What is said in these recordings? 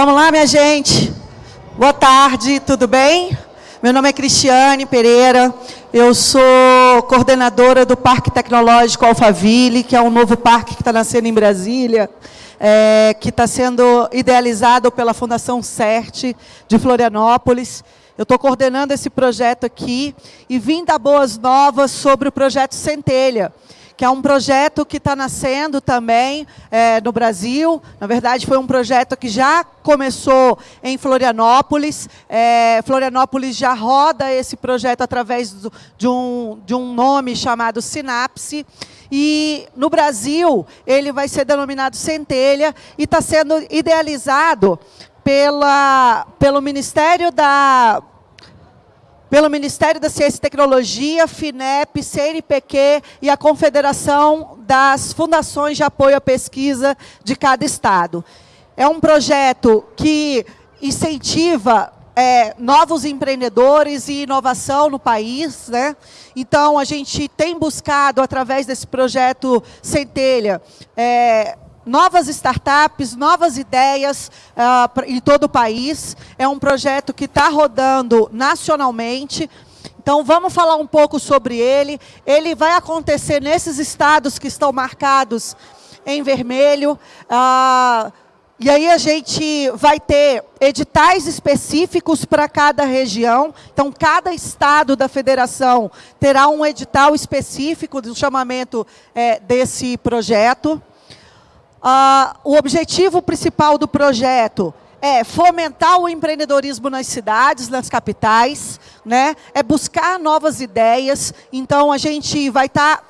Vamos lá, minha gente. Boa tarde, tudo bem? Meu nome é Cristiane Pereira, eu sou coordenadora do Parque Tecnológico Alphaville, que é um novo parque que está nascendo em Brasília, é, que está sendo idealizado pela Fundação CERT de Florianópolis. Eu estou coordenando esse projeto aqui e vim dar boas novas sobre o projeto Centelha, que é um projeto que está nascendo também é, no Brasil. Na verdade, foi um projeto que já começou em Florianópolis. É, Florianópolis já roda esse projeto através do, de, um, de um nome chamado Sinapse. E no Brasil, ele vai ser denominado Centelha e está sendo idealizado pela, pelo Ministério da pelo Ministério da Ciência e Tecnologia, FINEP, CNPq e a Confederação das Fundações de Apoio à Pesquisa de cada estado. É um projeto que incentiva é, novos empreendedores e inovação no país. Né? Então, a gente tem buscado, através desse projeto Centelha, é, novas startups, novas ideias uh, em todo o país. É um projeto que está rodando nacionalmente. Então, vamos falar um pouco sobre ele. Ele vai acontecer nesses estados que estão marcados em vermelho. Uh, e aí a gente vai ter editais específicos para cada região. Então, cada estado da federação terá um edital específico do chamamento é, desse projeto. Ah, o objetivo principal do projeto é fomentar o empreendedorismo nas cidades, nas capitais, né? é buscar novas ideias. Então, a gente vai estar tá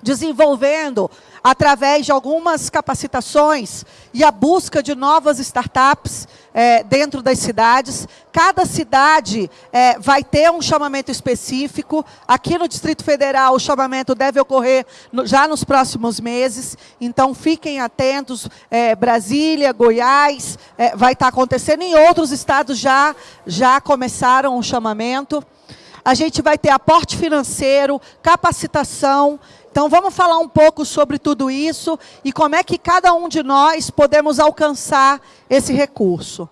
desenvolvendo através de algumas capacitações e a busca de novas startups é, dentro das cidades. Cada cidade é, vai ter um chamamento específico. Aqui no Distrito Federal, o chamamento deve ocorrer no, já nos próximos meses. Então, fiquem atentos. É, Brasília, Goiás, é, vai estar acontecendo. Em outros estados já, já começaram o chamamento. A gente vai ter aporte financeiro, capacitação, então, vamos falar um pouco sobre tudo isso e como é que cada um de nós podemos alcançar esse recurso.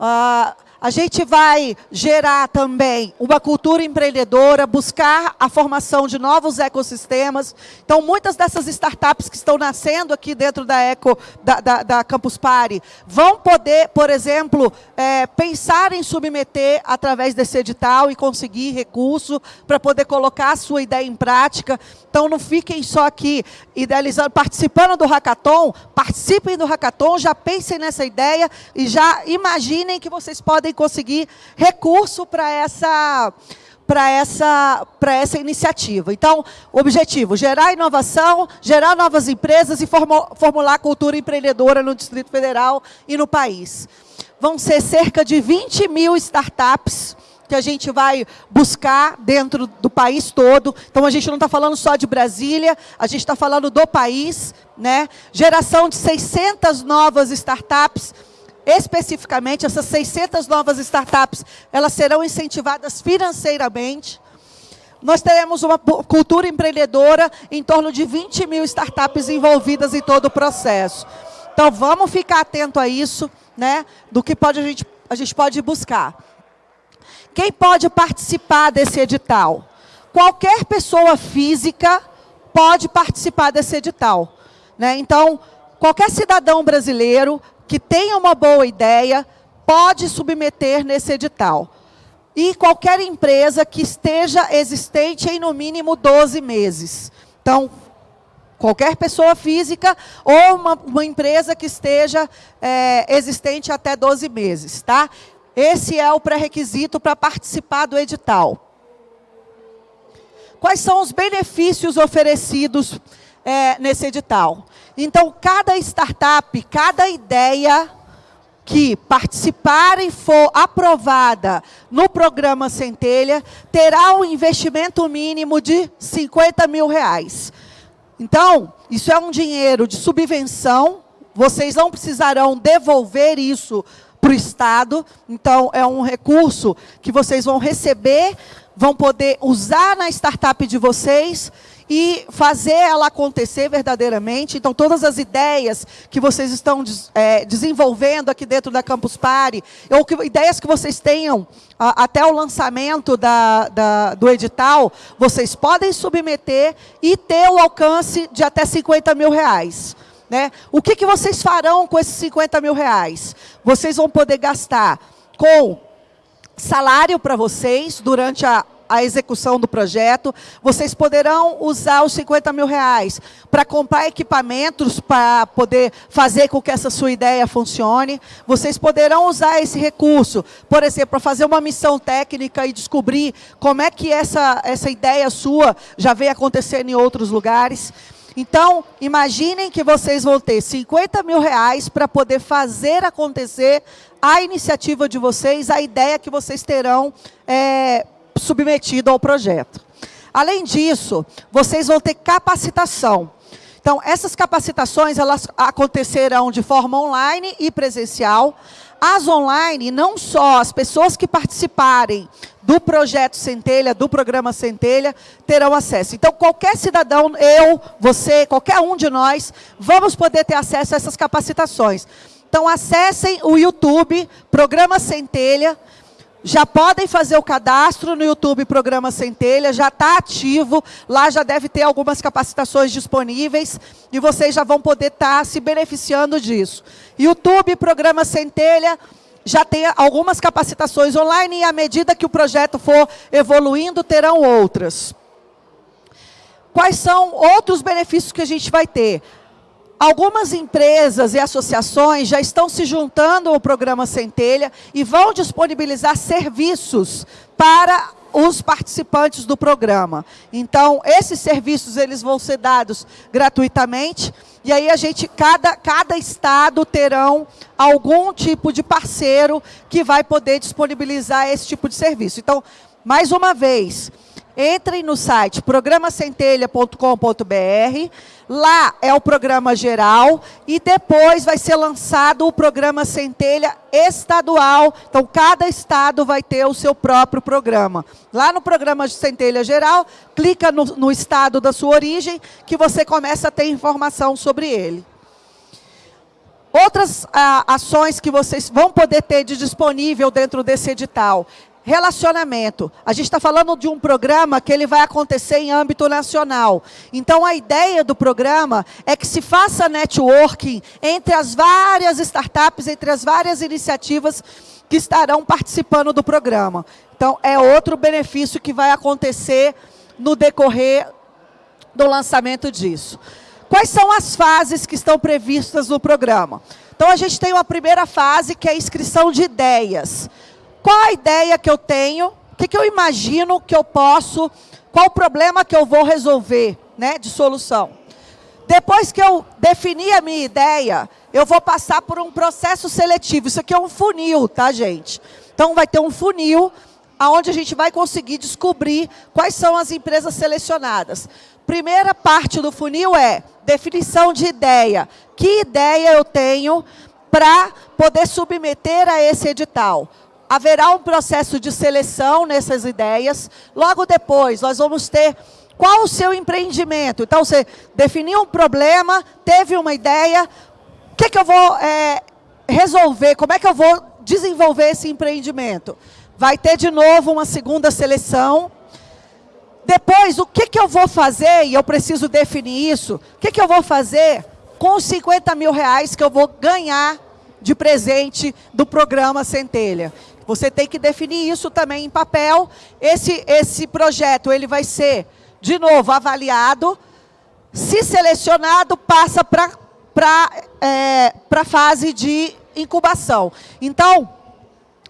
Uh, a gente vai gerar também uma cultura empreendedora, buscar a formação de novos ecossistemas. Então, muitas dessas startups que estão nascendo aqui dentro da, Eco, da, da, da Campus Party vão poder, por exemplo, é, pensar em submeter através desse edital e conseguir recurso para poder colocar a sua ideia em prática. Então, não fiquem só aqui idealizando, participando do hackathon, participem do hackathon, já pensem nessa ideia e já imaginem que vocês podem conseguir recurso para essa para essa, para essa iniciativa. Então, o objetivo, gerar inovação, gerar novas empresas e formular cultura empreendedora no Distrito Federal e no país. Vão ser cerca de 20 mil startups que a gente vai buscar dentro do país todo. Então, a gente não está falando só de Brasília, a gente está falando do país. Né? Geração de 600 novas startups Especificamente, essas 600 novas startups, elas serão incentivadas financeiramente. Nós teremos uma cultura empreendedora em torno de 20 mil startups envolvidas em todo o processo. Então, vamos ficar atento a isso, né, do que pode, a, gente, a gente pode buscar. Quem pode participar desse edital? Qualquer pessoa física pode participar desse edital. Né? Então, qualquer cidadão brasileiro que tenha uma boa ideia pode submeter nesse edital. E qualquer empresa que esteja existente em no mínimo 12 meses. Então, qualquer pessoa física ou uma, uma empresa que esteja é, existente até 12 meses. Tá? Esse é o pré-requisito para participar do edital. Quais são os benefícios oferecidos é, nesse edital? Então, cada startup, cada ideia que participar e for aprovada no programa Centelha, terá um investimento mínimo de 50 mil reais. Então, isso é um dinheiro de subvenção, vocês não precisarão devolver isso para o Estado, então é um recurso que vocês vão receber, vão poder usar na startup de vocês e fazer ela acontecer verdadeiramente. Então, todas as ideias que vocês estão é, desenvolvendo aqui dentro da Campus Party, ou que, ideias que vocês tenham a, até o lançamento da, da, do edital, vocês podem submeter e ter o alcance de até 50 mil reais. Né? O que, que vocês farão com esses 50 mil reais? Vocês vão poder gastar com salário para vocês durante a, a execução do projeto. Vocês poderão usar os 50 mil reais para comprar equipamentos para poder fazer com que essa sua ideia funcione. Vocês poderão usar esse recurso, por exemplo, para fazer uma missão técnica e descobrir como é que essa, essa ideia sua já vem acontecendo em outros lugares. Então, imaginem que vocês vão ter 50 mil reais para poder fazer acontecer a iniciativa de vocês, a ideia que vocês terão é, submetido ao projeto. Além disso, vocês vão ter capacitação. Então, essas capacitações elas acontecerão de forma online e presencial. As online, não só as pessoas que participarem do projeto Centelha, do programa Centelha, terão acesso. Então, qualquer cidadão, eu, você, qualquer um de nós, vamos poder ter acesso a essas capacitações. Então, acessem o YouTube, Programa Centelha, já podem fazer o cadastro no YouTube Programa Centelha, já está ativo, lá já deve ter algumas capacitações disponíveis e vocês já vão poder estar tá se beneficiando disso. YouTube Programa Centelha já tem algumas capacitações online e à medida que o projeto for evoluindo, terão outras. Quais são outros benefícios que a gente vai ter? Algumas empresas e associações já estão se juntando ao programa Centelha e vão disponibilizar serviços para os participantes do programa. Então, esses serviços eles vão ser dados gratuitamente e aí a gente, cada, cada estado terão algum tipo de parceiro que vai poder disponibilizar esse tipo de serviço. Então, mais uma vez, Entrem no site programacentelha.com.br, lá é o programa geral e depois vai ser lançado o programa Centelha estadual. Então, cada estado vai ter o seu próprio programa. Lá no programa de Centelha geral, clica no, no estado da sua origem que você começa a ter informação sobre ele. Outras ah, ações que vocês vão poder ter de disponível dentro desse edital Relacionamento. A gente está falando de um programa que ele vai acontecer em âmbito nacional. Então, a ideia do programa é que se faça networking entre as várias startups, entre as várias iniciativas que estarão participando do programa. Então, é outro benefício que vai acontecer no decorrer do lançamento disso. Quais são as fases que estão previstas no programa? Então, a gente tem uma primeira fase, que é a inscrição de ideias. Qual a ideia que eu tenho? O que, que eu imagino que eu posso? Qual o problema que eu vou resolver, né, de solução? Depois que eu definir a minha ideia, eu vou passar por um processo seletivo. Isso aqui é um funil, tá, gente? Então, vai ter um funil onde a gente vai conseguir descobrir quais são as empresas selecionadas. Primeira parte do funil é definição de ideia. Que ideia eu tenho para poder submeter a esse edital? Haverá um processo de seleção nessas ideias. Logo depois, nós vamos ter qual o seu empreendimento. Então, você definiu um problema, teve uma ideia, o que, que eu vou é, resolver, como é que eu vou desenvolver esse empreendimento? Vai ter de novo uma segunda seleção. Depois, o que, que eu vou fazer, e eu preciso definir isso, o que, que eu vou fazer com os 50 mil reais que eu vou ganhar de presente do programa Centelha. Você tem que definir isso também em papel. Esse, esse projeto ele vai ser, de novo, avaliado. Se selecionado, passa para é, a fase de incubação. Então,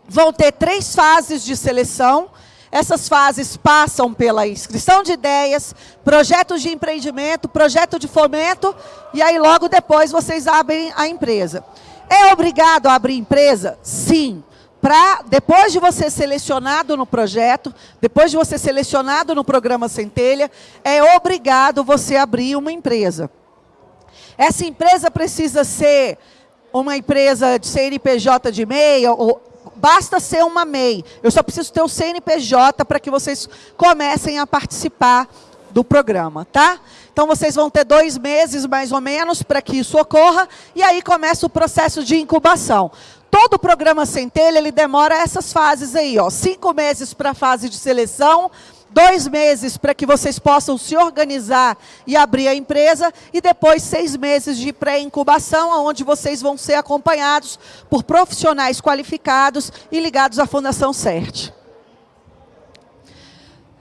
vão ter três fases de seleção. Essas fases passam pela inscrição de ideias, projetos de empreendimento, projeto de fomento, e aí logo depois vocês abrem a empresa. É obrigado a abrir empresa? Sim para, depois de você selecionado no projeto, depois de você selecionado no programa Centelha, é obrigado você abrir uma empresa. Essa empresa precisa ser uma empresa de CNPJ de MEI, ou basta ser uma MEI. Eu só preciso ter o CNPJ para que vocês comecem a participar do programa, tá? Então, vocês vão ter dois meses, mais ou menos, para que isso ocorra, e aí começa o processo de incubação. Todo o programa Centelha, ele demora essas fases aí, ó, cinco meses para a fase de seleção, dois meses para que vocês possam se organizar e abrir a empresa, e depois seis meses de pré-incubação, onde vocês vão ser acompanhados por profissionais qualificados e ligados à Fundação CERT.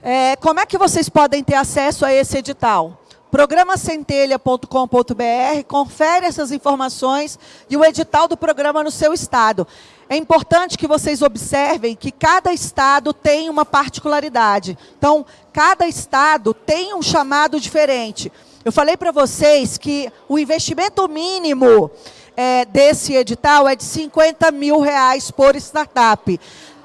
É, como é que vocês podem ter acesso a esse edital? programacentelha.com.br, confere essas informações e o edital do programa no seu estado. É importante que vocês observem que cada estado tem uma particularidade. Então, cada estado tem um chamado diferente. Eu falei para vocês que o investimento mínimo é, desse edital é de 50 mil reais por startup.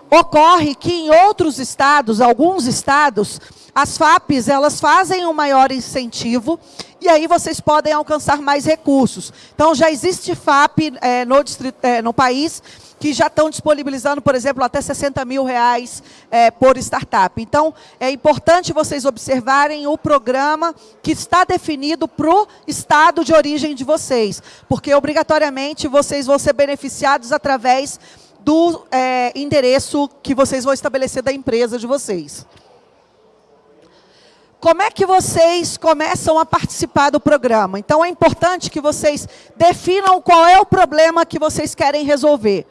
Ocorre que em outros estados, alguns estados, as FAPs, elas fazem um maior incentivo e aí vocês podem alcançar mais recursos. Então, já existe FAP é, no, distrito, é, no país que já estão disponibilizando, por exemplo, até 60 mil reais é, por startup. Então, é importante vocês observarem o programa que está definido para o estado de origem de vocês, porque obrigatoriamente vocês vão ser beneficiados através do é, endereço que vocês vão estabelecer da empresa de vocês. Como é que vocês começam a participar do programa? Então, é importante que vocês definam qual é o problema que vocês querem resolver.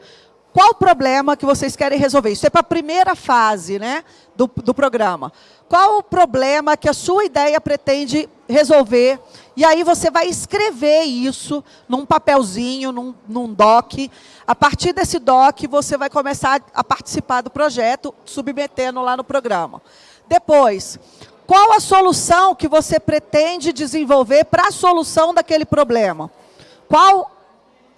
Qual o problema que vocês querem resolver? Isso é para a primeira fase né, do, do programa. Qual o problema que a sua ideia pretende resolver? E aí você vai escrever isso num papelzinho, num, num doc. A partir desse doc, você vai começar a participar do projeto, submetendo lá no programa. Depois, qual a solução que você pretende desenvolver para a solução daquele problema? Qual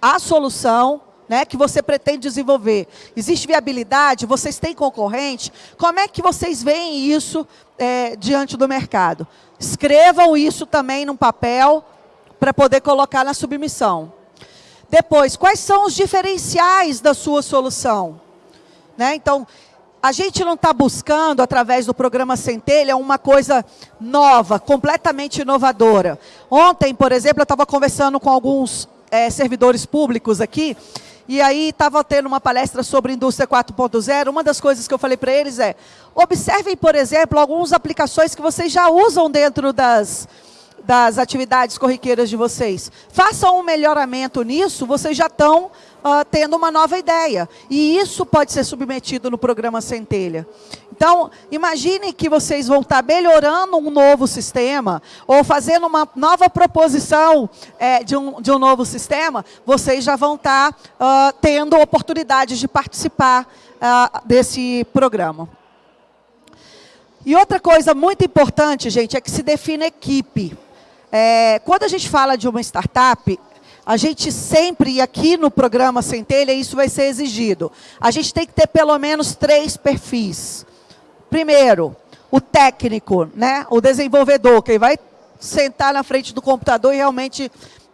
a solução né, que você pretende desenvolver? Existe viabilidade? Vocês têm concorrente? Como é que vocês veem isso é, diante do mercado? Escrevam isso também num papel para poder colocar na submissão. Depois, quais são os diferenciais da sua solução? Né? Então, a gente não está buscando, através do programa Centelha, uma coisa nova, completamente inovadora. Ontem, por exemplo, eu estava conversando com alguns é, servidores públicos aqui, e aí estava tendo uma palestra sobre indústria 4.0. Uma das coisas que eu falei para eles é, observem, por exemplo, algumas aplicações que vocês já usam dentro das, das atividades corriqueiras de vocês. Façam um melhoramento nisso, vocês já estão uh, tendo uma nova ideia. E isso pode ser submetido no programa Centelha. Então, imagine que vocês vão estar melhorando um novo sistema, ou fazendo uma nova proposição é, de, um, de um novo sistema, vocês já vão estar uh, tendo oportunidade de participar uh, desse programa. E outra coisa muito importante, gente, é que se define equipe. É, quando a gente fala de uma startup, a gente sempre, e aqui no programa Centelha, isso vai ser exigido. A gente tem que ter pelo menos três perfis. Primeiro, o técnico, né? o desenvolvedor, que vai sentar na frente do computador e realmente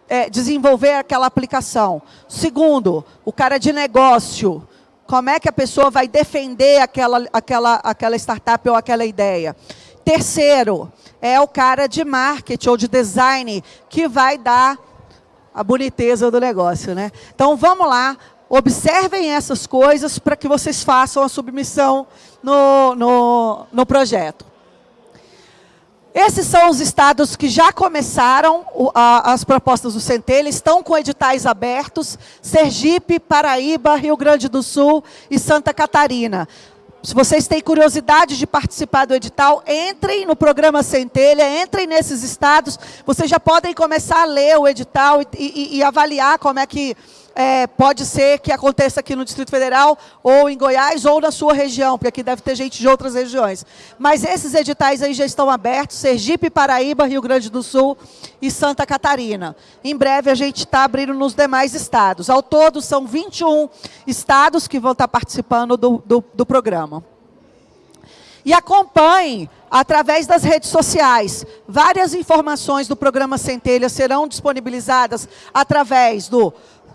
é, desenvolver aquela aplicação. Segundo, o cara de negócio. Como é que a pessoa vai defender aquela, aquela, aquela startup ou aquela ideia? Terceiro, é o cara de marketing ou de design que vai dar a boniteza do negócio. Né? Então, vamos lá, observem essas coisas para que vocês façam a submissão no, no, no projeto. Esses são os estados que já começaram as propostas do Centelha, estão com editais abertos, Sergipe, Paraíba, Rio Grande do Sul e Santa Catarina. Se vocês têm curiosidade de participar do edital, entrem no programa Centelha, entrem nesses estados, vocês já podem começar a ler o edital e, e, e avaliar como é que é, pode ser que aconteça aqui no Distrito Federal, ou em Goiás, ou na sua região, porque aqui deve ter gente de outras regiões. Mas esses editais aí já estão abertos, Sergipe, Paraíba, Rio Grande do Sul e Santa Catarina. Em breve a gente está abrindo nos demais estados. Ao todo são 21 estados que vão estar participando do, do, do programa. E acompanhe através das redes sociais. Várias informações do programa Centelha serão disponibilizadas através do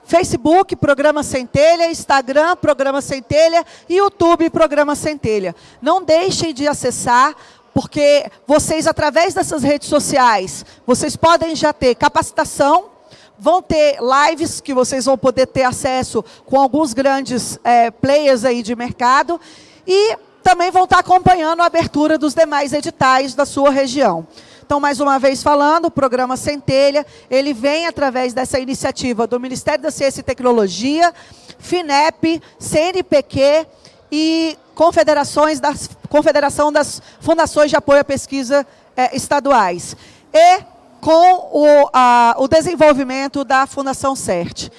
Facebook, Programa Centelha, Instagram, Programa Centelha, YouTube, Programa Centelha. Não deixem de acessar porque vocês, através dessas redes sociais, vocês podem já ter capacitação, vão ter lives que vocês vão poder ter acesso com alguns grandes é, players aí de mercado e também vão estar acompanhando a abertura dos demais editais da sua região. Então, mais uma vez falando, o programa Centelha, ele vem através dessa iniciativa do Ministério da Ciência e Tecnologia, FINEP, CNPq e confederações das, Confederação das Fundações de Apoio à Pesquisa eh, Estaduais. E com o, a, o desenvolvimento da Fundação CERT.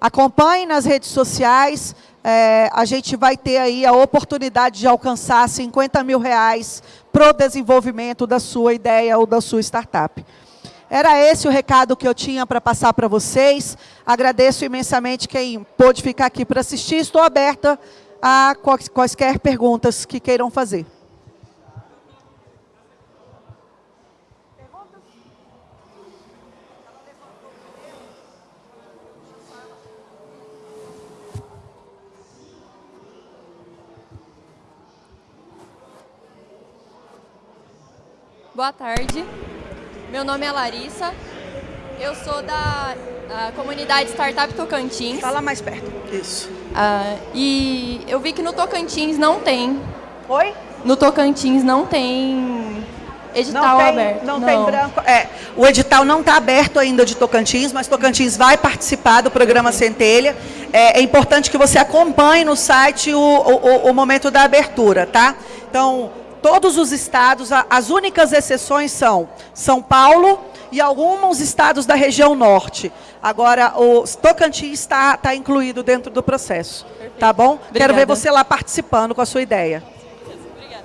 Acompanhe nas redes sociais, é, a gente vai ter aí a oportunidade de alcançar 50 mil reais para o desenvolvimento da sua ideia ou da sua startup. Era esse o recado que eu tinha para passar para vocês. Agradeço imensamente quem pôde ficar aqui para assistir. Estou aberta a quaisquer perguntas que queiram fazer. Boa tarde. Meu nome é Larissa. Eu sou da, da comunidade Startup Tocantins. Fala mais perto. Isso. Uh, e eu vi que no Tocantins não tem. Oi? No Tocantins não tem edital não tem, aberto. Não, não, tem branco. É, o edital não está aberto ainda de Tocantins, mas Tocantins vai participar do programa Centelha. É, é importante que você acompanhe no site o, o, o momento da abertura, tá? Então, todos os estados, as únicas exceções são São Paulo e alguns estados da região norte. Agora, o Tocantins está, está incluído dentro do processo. Perfeito. Tá bom? Obrigada. Quero ver você lá participando com a sua ideia. Obrigada.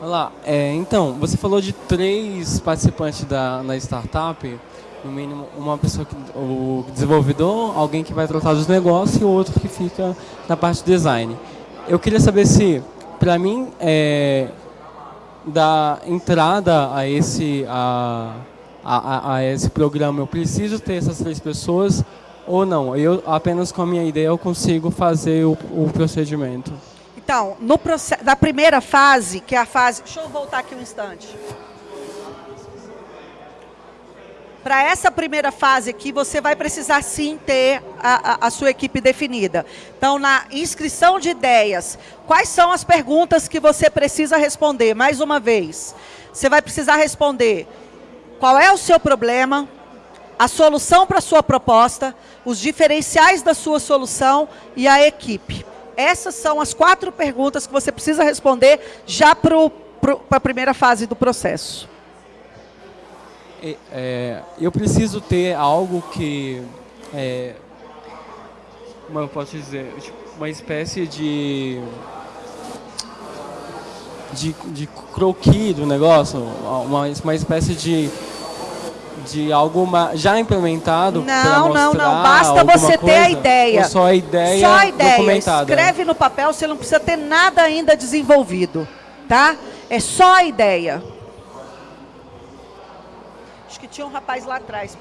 Olá, é, então, você falou de três participantes da, na startup, no mínimo uma pessoa, que, o desenvolvedor, alguém que vai tratar dos negócios e outro que fica na parte de design. Eu queria saber se para mim, é, da entrada a esse, a, a, a, esse programa, eu preciso ter essas três pessoas ou não? Eu apenas com a minha ideia eu consigo fazer o, o procedimento. Então, no, na primeira fase, que é a fase... Deixa eu voltar aqui um instante. Para essa primeira fase aqui, você vai precisar sim ter a, a, a, sua equipe definida. Então, na inscrição de ideias, quais são as perguntas que você precisa responder? Mais uma vez, você vai precisar responder qual é o seu problema, a solução para a sua proposta, os diferenciais da sua solução e a equipe. Essas são as quatro perguntas que você precisa responder já para a primeira fase do processo é, eu preciso ter algo que, é, como eu posso dizer, tipo, uma espécie de, de, de croquis do negócio, uma, uma espécie de de algo já implementado Não, não, não. Basta você ter a ideia. Só a ideia Só a ideia. Escreve no papel, você não precisa ter nada ainda desenvolvido. Tá? É só a ideia. Acho que tinha um rapaz lá atrás.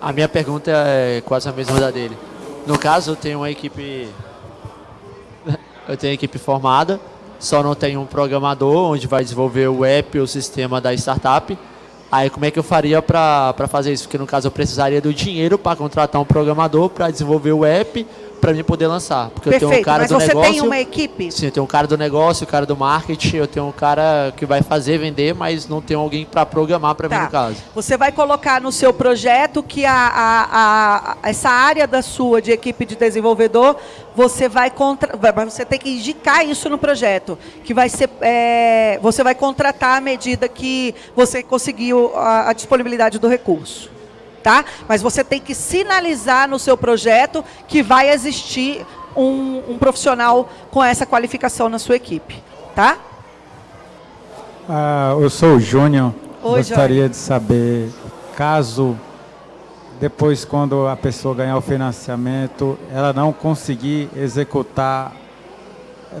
A minha pergunta é quase a mesma da dele. No caso, eu tenho uma equipe... Eu tenho equipe formada, só não tenho um programador onde vai desenvolver o app, o sistema da startup. Aí como é que eu faria para fazer isso? Porque no caso eu precisaria do dinheiro para contratar um programador para desenvolver o app, para mim poder lançar. Porque Perfeito, eu tenho um cara mas do você negócio. tem uma equipe? Sim, eu tenho um cara do negócio, o um cara do marketing, eu tenho um cara que vai fazer, vender, mas não tem alguém para programar para tá. mim no caso. Você vai colocar no seu projeto que a, a, a, essa área da sua de equipe de desenvolvedor, você vai contra, você tem que indicar isso no projeto, que vai ser, é, você vai contratar à medida que você conseguiu a, a disponibilidade do recurso tá? Mas você tem que sinalizar no seu projeto que vai existir um, um profissional com essa qualificação na sua equipe, tá? Ah, eu sou o Júnior. Gostaria de saber, caso depois quando a pessoa ganhar o financiamento, ela não conseguir executar,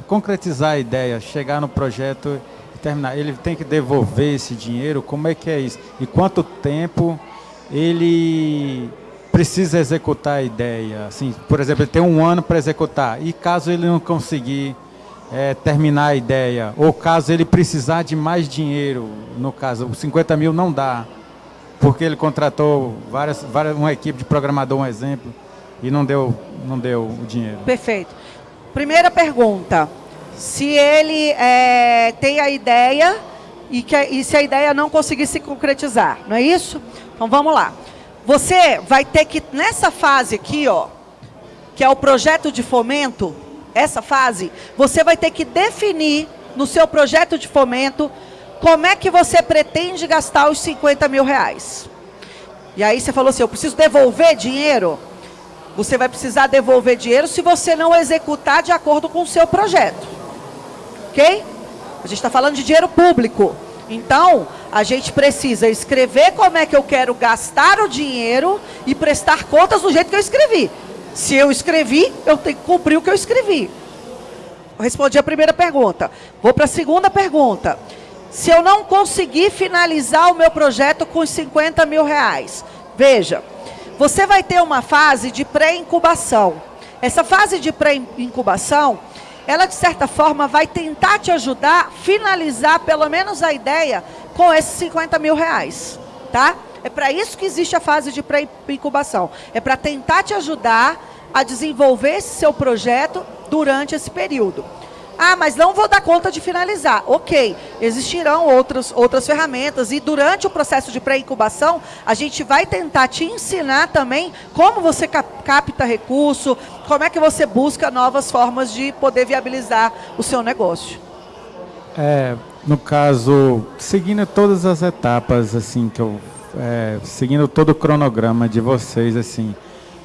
concretizar a ideia, chegar no projeto e terminar, ele tem que devolver esse dinheiro? Como é que é isso? E quanto tempo ele precisa executar a ideia. Assim, por exemplo, ele tem um ano para executar. E caso ele não conseguir é, terminar a ideia, ou caso ele precisar de mais dinheiro, no caso, os 50 mil não dá, porque ele contratou várias, várias, uma equipe de programador, um exemplo, e não deu, não deu o dinheiro. Perfeito. Primeira pergunta, se ele é, tem a ideia e, que, e se a ideia não conseguir se concretizar, não é isso? Então vamos lá. Você vai ter que, nessa fase aqui, ó, que é o projeto de fomento, essa fase, você vai ter que definir no seu projeto de fomento como é que você pretende gastar os 50 mil reais. E aí você falou assim, eu preciso devolver dinheiro? Você vai precisar devolver dinheiro se você não executar de acordo com o seu projeto. Ok? A gente está falando de dinheiro público. Então, a gente precisa escrever como é que eu quero gastar o dinheiro e prestar contas do jeito que eu escrevi. Se eu escrevi, eu tenho que cumprir o que eu escrevi. Respondi a primeira pergunta. Vou para a segunda pergunta. Se eu não conseguir finalizar o meu projeto com os 50 mil reais, veja, você vai ter uma fase de pré-incubação. Essa fase de pré-incubação, ela de certa forma vai tentar te ajudar finalizar pelo menos a ideia com esses 50 mil reais, tá? É para isso que existe a fase de pré-incubação. É para tentar te ajudar a desenvolver esse seu projeto durante esse período. Ah, mas não vou dar conta de finalizar. Ok, existirão outras, outras ferramentas e durante o processo de pré-incubação, a gente vai tentar te ensinar também como você capta recurso, como é que você busca novas formas de poder viabilizar o seu negócio. É, no caso, seguindo todas as etapas assim que eu é, seguindo todo o cronograma de vocês, assim,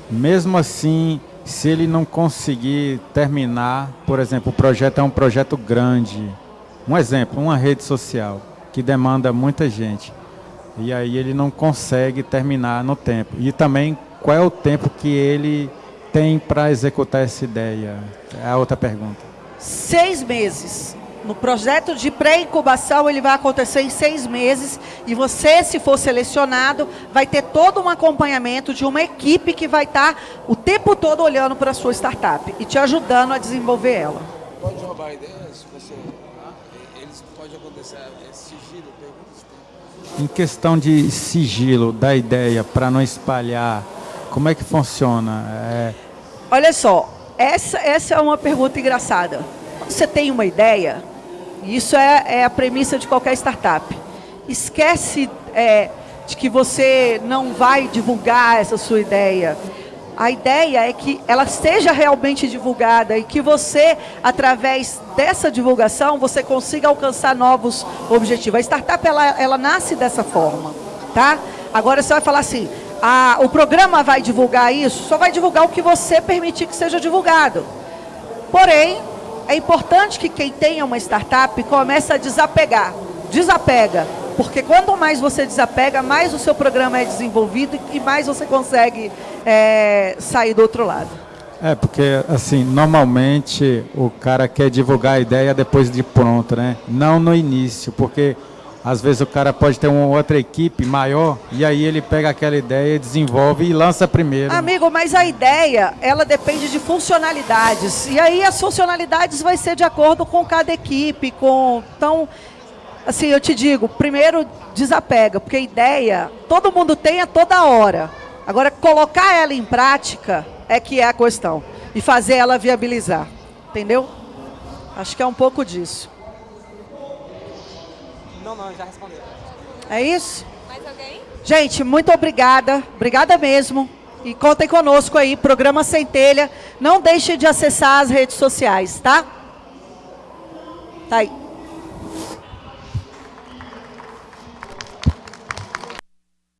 mesmo assim, se ele não conseguir terminar, por exemplo, o projeto é um projeto grande, um exemplo, uma rede social que demanda muita gente, e aí ele não consegue terminar no tempo. E também, qual é o tempo que ele tem para executar essa ideia? É a outra pergunta. Seis meses. No projeto de pré-incubação, ele vai acontecer em seis meses e você, se for selecionado, vai ter todo um acompanhamento de uma equipe que vai estar o tempo todo olhando para a sua startup e te ajudando a desenvolver ela. Pode roubar ideias? Você, eles pode acontecer é sigilo? Em questão de sigilo da ideia para não espalhar, como é que funciona? É... Olha só, essa, essa é uma pergunta engraçada. Quando você tem uma ideia, isso é, é a premissa de qualquer startup. Esquece é, de que você não vai divulgar essa sua ideia. A ideia é que ela seja realmente divulgada e que você, através dessa divulgação, você consiga alcançar novos objetivos. A startup, ela, ela nasce dessa forma, tá? Agora você vai falar assim, ah, o programa vai divulgar isso? Só vai divulgar o que você permitir que seja divulgado. Porém, é importante que quem tenha uma startup comece a desapegar. Desapega. Porque quanto mais você desapega, mais o seu programa é desenvolvido e mais você consegue é, sair do outro lado. É, porque assim, normalmente o cara quer divulgar a ideia depois de pronto, né? Não no início, porque às vezes o cara pode ter uma outra equipe maior e aí ele pega aquela ideia, desenvolve e lança primeiro. Amigo, mas a ideia, ela depende de funcionalidades. E aí as funcionalidades vai ser de acordo com cada equipe, com... Então, assim, eu te digo, primeiro desapega, porque a ideia todo mundo tem a toda hora. Agora, colocar ela em prática é que é a questão. E fazer ela viabilizar. Entendeu? Acho que é um pouco disso. Não, não, já respondeu. É isso? Mais alguém? Gente, muito obrigada. Obrigada mesmo. E contem conosco aí, programa Centelha. Não deixe de acessar as redes sociais, tá? Tá aí.